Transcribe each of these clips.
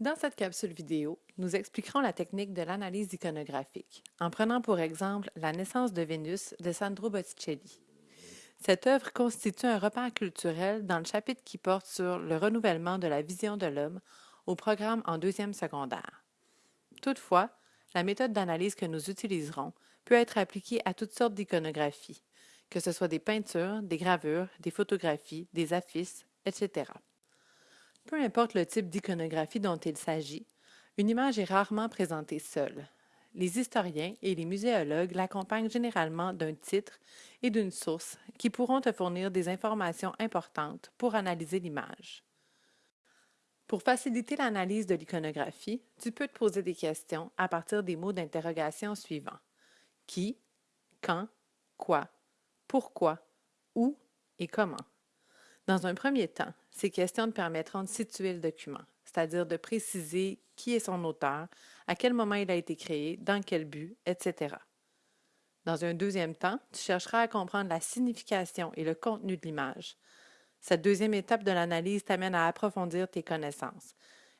Dans cette capsule vidéo, nous expliquerons la technique de l'analyse iconographique, en prenant pour exemple La naissance de Vénus de Sandro Botticelli. Cette œuvre constitue un repère culturel dans le chapitre qui porte sur le renouvellement de la vision de l'homme au programme en deuxième secondaire. Toutefois, la méthode d'analyse que nous utiliserons peut être appliquée à toutes sortes d'iconographies, que ce soit des peintures, des gravures, des photographies, des affiches, etc. Peu importe le type d'iconographie dont il s'agit, une image est rarement présentée seule. Les historiens et les muséologues l'accompagnent généralement d'un titre et d'une source qui pourront te fournir des informations importantes pour analyser l'image. Pour faciliter l'analyse de l'iconographie, tu peux te poser des questions à partir des mots d'interrogation suivants. Qui, quand, quoi, pourquoi, où? Et comment? Dans un premier temps, ces questions te permettront de situer le document, c'est-à-dire de préciser qui est son auteur, à quel moment il a été créé, dans quel but, etc. Dans un deuxième temps, tu chercheras à comprendre la signification et le contenu de l'image. Cette deuxième étape de l'analyse t'amène à approfondir tes connaissances.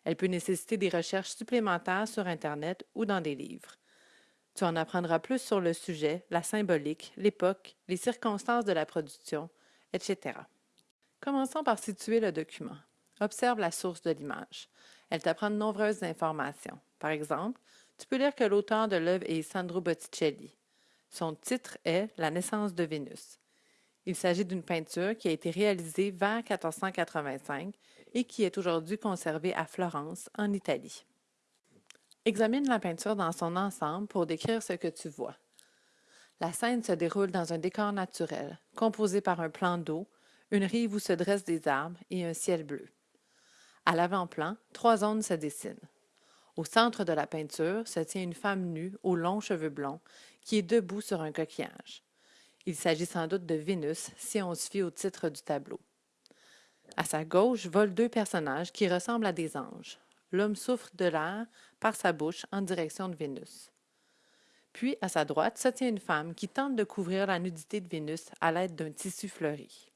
Elle peut nécessiter des recherches supplémentaires sur Internet ou dans des livres. Tu en apprendras plus sur le sujet, la symbolique, l'époque, les circonstances de la production, etc. Commençons par situer le document. Observe la source de l'image. Elle t'apprend de nombreuses informations. Par exemple, tu peux lire que l'auteur de l'œuvre est Sandro Botticelli. Son titre est La naissance de Vénus. Il s'agit d'une peinture qui a été réalisée vers 1485 et qui est aujourd'hui conservée à Florence, en Italie. Examine la peinture dans son ensemble pour décrire ce que tu vois. La scène se déroule dans un décor naturel, composé par un plan d'eau, une rive où se dressent des arbres et un ciel bleu. À l'avant-plan, trois zones se dessinent. Au centre de la peinture se tient une femme nue aux longs cheveux blonds qui est debout sur un coquillage. Il s'agit sans doute de Vénus si on se fie au titre du tableau. À sa gauche volent deux personnages qui ressemblent à des anges. L'homme souffre de l'air par sa bouche en direction de Vénus. Puis, à sa droite, se tient une femme qui tente de couvrir la nudité de Vénus à l'aide d'un tissu fleuri.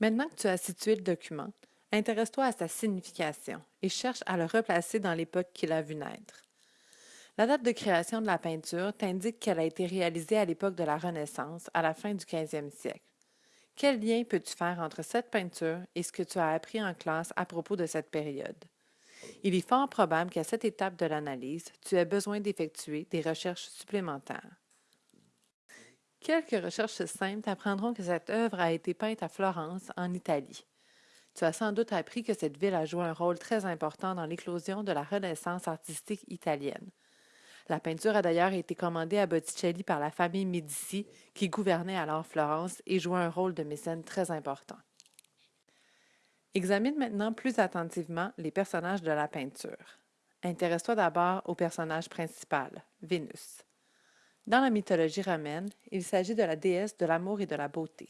Maintenant que tu as situé le document, intéresse-toi à sa signification et cherche à le replacer dans l'époque qu'il a vu naître. La date de création de la peinture t'indique qu'elle a été réalisée à l'époque de la Renaissance, à la fin du 15e siècle. Quel lien peux-tu faire entre cette peinture et ce que tu as appris en classe à propos de cette période? Il est fort probable qu'à cette étape de l'analyse, tu aies besoin d'effectuer des recherches supplémentaires. Quelques recherches simples t'apprendront que cette œuvre a été peinte à Florence, en Italie. Tu as sans doute appris que cette ville a joué un rôle très important dans l'éclosion de la Renaissance artistique italienne. La peinture a d'ailleurs été commandée à Botticelli par la famille Médici, qui gouvernait alors Florence et jouait un rôle de mécène très important. Examine maintenant plus attentivement les personnages de la peinture. Intéresse-toi d'abord au personnage principal, Vénus. Dans la mythologie romaine, il s'agit de la déesse de l'amour et de la beauté.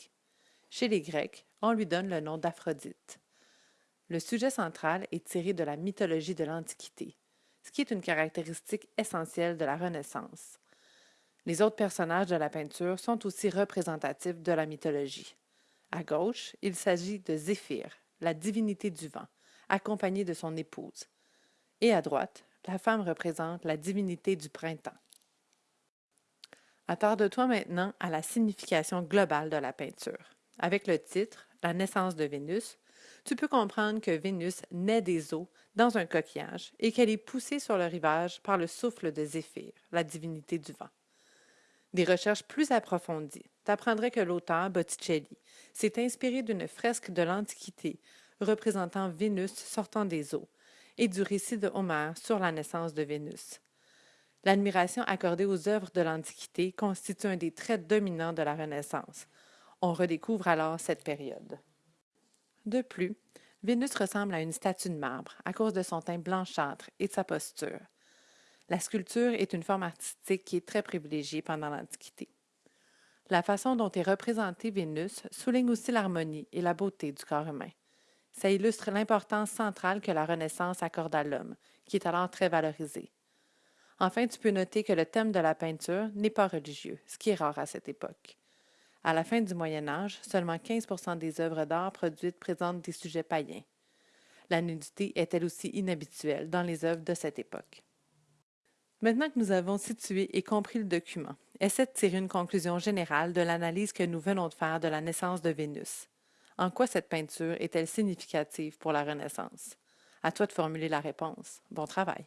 Chez les Grecs, on lui donne le nom d'Aphrodite. Le sujet central est tiré de la mythologie de l'Antiquité, ce qui est une caractéristique essentielle de la Renaissance. Les autres personnages de la peinture sont aussi représentatifs de la mythologie. À gauche, il s'agit de Zéphyr, la divinité du vent, accompagnée de son épouse. Et à droite, la femme représente la divinité du printemps. Attarde-toi maintenant à la signification globale de la peinture. Avec le titre La naissance de Vénus, tu peux comprendre que Vénus naît des eaux dans un coquillage et qu'elle est poussée sur le rivage par le souffle de Zéphyr, la divinité du vent. Des recherches plus approfondies t'apprendraient que l'auteur Botticelli s'est inspiré d'une fresque de l'Antiquité représentant Vénus sortant des eaux et du récit de Homère sur la naissance de Vénus. L'admiration accordée aux œuvres de l'Antiquité constitue un des traits dominants de la Renaissance. On redécouvre alors cette période. De plus, Vénus ressemble à une statue de marbre à cause de son teint blanchâtre et de sa posture. La sculpture est une forme artistique qui est très privilégiée pendant l'Antiquité. La façon dont est représentée Vénus souligne aussi l'harmonie et la beauté du corps humain. Ça illustre l'importance centrale que la Renaissance accorde à l'homme, qui est alors très valorisé. Enfin, tu peux noter que le thème de la peinture n'est pas religieux, ce qui est rare à cette époque. À la fin du Moyen Âge, seulement 15% des œuvres d'art produites présentent des sujets païens. La nudité est elle aussi inhabituelle dans les œuvres de cette époque. Maintenant que nous avons situé et compris le document, essaie de tirer une conclusion générale de l'analyse que nous venons de faire de la naissance de Vénus. En quoi cette peinture est-elle significative pour la Renaissance? À toi de formuler la réponse. Bon travail.